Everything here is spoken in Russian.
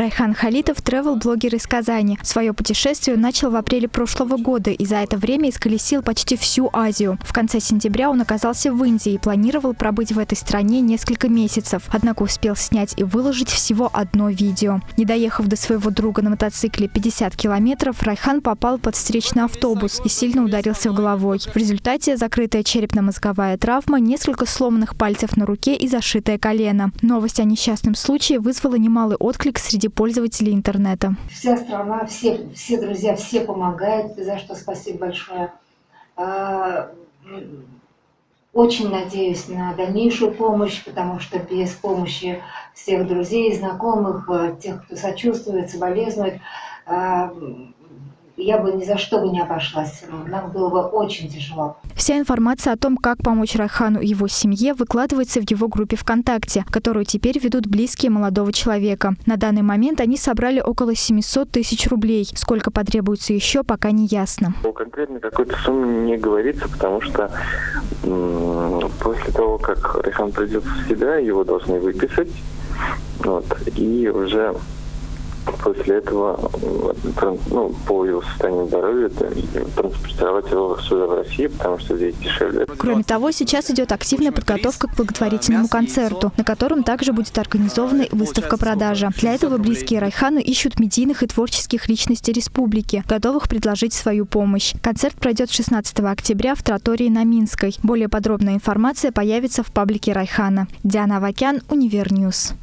Райхан Халитов – тревел-блогер из Казани. Свое путешествие начал в апреле прошлого года и за это время исколесил почти всю Азию. В конце сентября он оказался в Индии и планировал пробыть в этой стране несколько месяцев, однако успел снять и выложить всего одно видео. Не доехав до своего друга на мотоцикле 50 километров, Райхан попал под встречный автобус и сильно ударился в головой. В результате закрытая черепно-мозговая травма, несколько сломанных пальцев на руке и зашитое колено. Новость о несчастном случае вызвала немалый отклик среди пользователей интернета. Вся страна, все, все друзья, все помогают, за что спасибо большое. А, очень надеюсь на дальнейшую помощь, потому что без помощи всех друзей, знакомых, э, тех, кто сочувствует, соболезнует, а, я бы ни за что бы не обошлась. Нам было бы очень тяжело. Вся информация о том, как помочь Райхану и его семье, выкладывается в его группе ВКонтакте, которую теперь ведут близкие молодого человека. На данный момент они собрали около 700 тысяч рублей. Сколько потребуется еще, пока не ясно. Конкретно какой-то суммы не говорится, потому что после того, как Райхан придет в себя, его должны выписать. Вот, и уже после этого ну, по его состоянию здоровья транспортировать его сюда в Россию, потому что здесь дешевле. Кроме того, сейчас идет активная подготовка к благотворительному концерту, на котором также будет организована выставка-продажа. Для этого близкие Райхану ищут медийных и творческих личностей республики, готовых предложить свою помощь. Концерт пройдет 16 октября в Тротории на Минской. Более подробная информация появится в паблике Райхана. Диана Авакян, Univer News.